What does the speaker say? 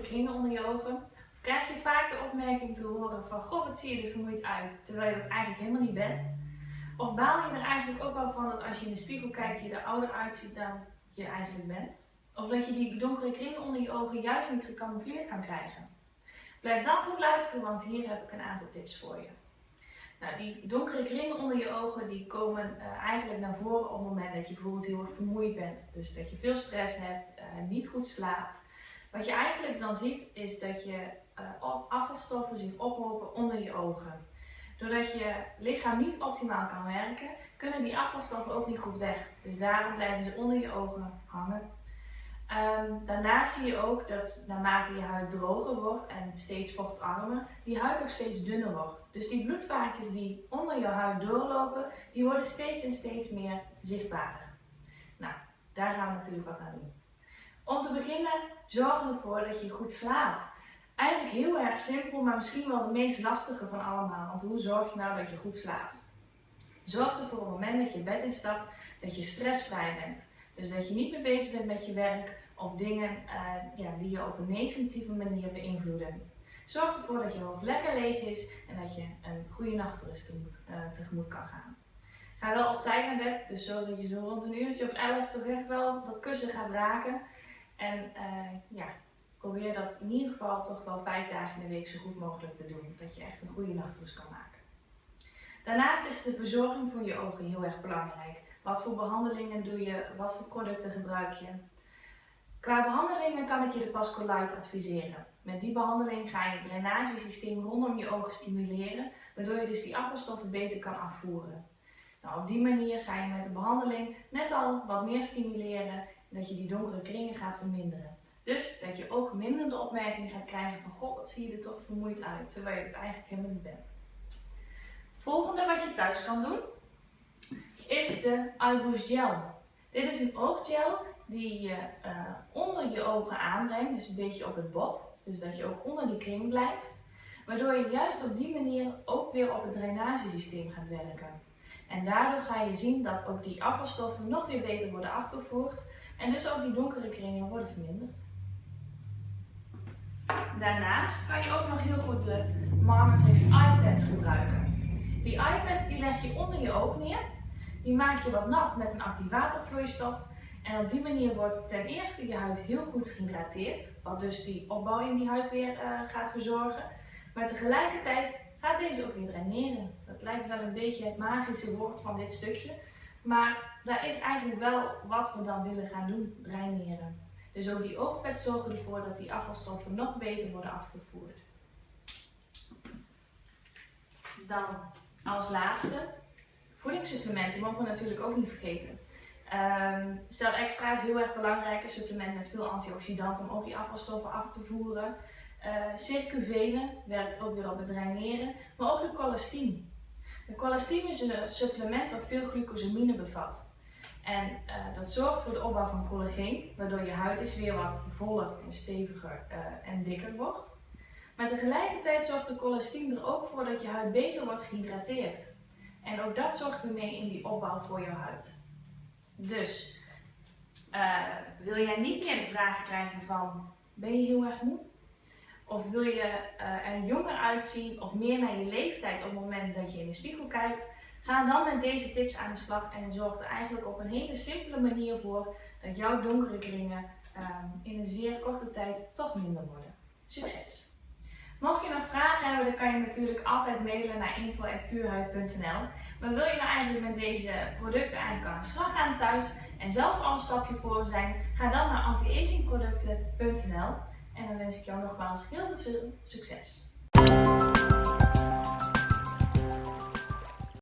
kringen onder je ogen? Of krijg je vaak de opmerking te horen van, goh, wat zie je er vermoeid uit, terwijl je dat eigenlijk helemaal niet bent? Of baal je er eigenlijk ook wel van dat als je in de spiegel kijkt, je er ouder uitziet dan je eigenlijk bent? Of dat je die donkere kringen onder je ogen juist niet gecamoufleerd kan krijgen? Blijf dan goed luisteren, want hier heb ik een aantal tips voor je. Nou, die donkere kringen onder je ogen die komen uh, eigenlijk naar voren op het moment dat je bijvoorbeeld heel erg vermoeid bent. Dus dat je veel stress hebt, uh, niet goed slaapt. Wat je eigenlijk dan ziet is dat je uh, afvalstoffen zich ophopen onder je ogen. Doordat je lichaam niet optimaal kan werken, kunnen die afvalstoffen ook niet goed weg. Dus daarom blijven ze onder je ogen hangen. Um, daarnaast zie je ook dat naarmate je huid droger wordt en steeds vochtarmer, die huid ook steeds dunner wordt. Dus die bloedvaatjes die onder je huid doorlopen, die worden steeds en steeds meer zichtbaarder. Nou, daar gaan we natuurlijk wat aan doen. Om te beginnen, zorg ervoor dat je goed slaapt. Eigenlijk heel erg simpel, maar misschien wel de meest lastige van allemaal. Want hoe zorg je nou dat je goed slaapt? Zorg ervoor op het moment dat je bed instapt, dat je stressvrij bent. Dus dat je niet meer bezig bent met je werk of dingen uh, ja, die je op een negatieve manier beïnvloeden. Zorg ervoor dat je hoofd lekker leeg is en dat je een goede nachtrust uh, tegemoet kan gaan. Ga wel op tijd naar bed, dus zodat je zo rond een uurtje of elf toch echt wel dat kussen gaat raken. En uh, ja, probeer dat in ieder geval toch wel vijf dagen in de week zo goed mogelijk te doen. Dat je echt een goede nachtrust kan maken. Daarnaast is de verzorging voor je ogen heel erg belangrijk. Wat voor behandelingen doe je? Wat voor producten gebruik je? Qua behandelingen kan ik je de Pasco Light adviseren. Met die behandeling ga je het drainagesysteem rondom je ogen stimuleren, waardoor je dus die afvalstoffen beter kan afvoeren. Nou, op die manier ga je met de behandeling net al wat meer stimuleren en dat je die donkere kringen gaat verminderen. Dus dat je ook minder de opmerking gaat krijgen van goh, wat zie je er toch vermoeid uit, terwijl je het eigenlijk helemaal niet bent. Volgende wat je thuis kan doen, is de Eyeboost Gel. Dit is een ooggel die je uh, onder je ogen aanbrengt, dus een beetje op het bot. Dus dat je ook onder die kring blijft. Waardoor je juist op die manier ook weer op het drainagesysteem gaat werken. En daardoor ga je zien dat ook die afvalstoffen nog weer beter worden afgevoerd. En dus ook die donkere kringen worden verminderd. Daarnaast kan je ook nog heel goed de Marmatrix iPads gebruiken. Die iPads die leg je onder je oog neer. Die maak je wat nat met een activatorvloeistof en op die manier wordt ten eerste je huid heel goed gehydrateerd, wat dus die opbouw in die huid weer uh, gaat verzorgen. Maar tegelijkertijd gaat deze ook weer draineren. Dat lijkt wel een beetje het magische woord van dit stukje, maar daar is eigenlijk wel wat we dan willen gaan doen, draineren. Dus ook die oogpet zorgen ervoor dat die afvalstoffen nog beter worden afgevoerd. Dan als laatste, voedingssupplementen mogen we natuurlijk ook niet vergeten. Um, Cel Extra is heel erg belangrijk, een supplement met veel antioxidanten om ook die afvalstoffen af te voeren. Uh, werkt ook weer op het draineren, maar ook de colestine. De is een supplement wat veel glucosamine bevat. En uh, dat zorgt voor de opbouw van collageen, waardoor je huid dus weer wat voller en steviger uh, en dikker wordt. Maar tegelijkertijd zorgt de colestine er ook voor dat je huid beter wordt gehydrateerd. En ook dat zorgt er mee in die opbouw voor je huid. Dus uh, wil jij niet meer de vraag krijgen van ben je heel erg moe? Of wil je uh, er jonger uitzien of meer naar je leeftijd op het moment dat je in de spiegel kijkt? Ga dan met deze tips aan de slag en zorg er eigenlijk op een hele simpele manier voor dat jouw donkere kringen uh, in een zeer korte tijd toch minder worden. Succes! Mocht je nog vragen hebben, dan kan je natuurlijk altijd mailen naar info.puurhuid.nl. Maar wil je nou eigenlijk met deze producten eigenlijk aan de slag gaan thuis en zelf al een stapje voor zijn, ga dan naar antiagingproducten.nl en dan wens ik jou nogmaals heel veel succes.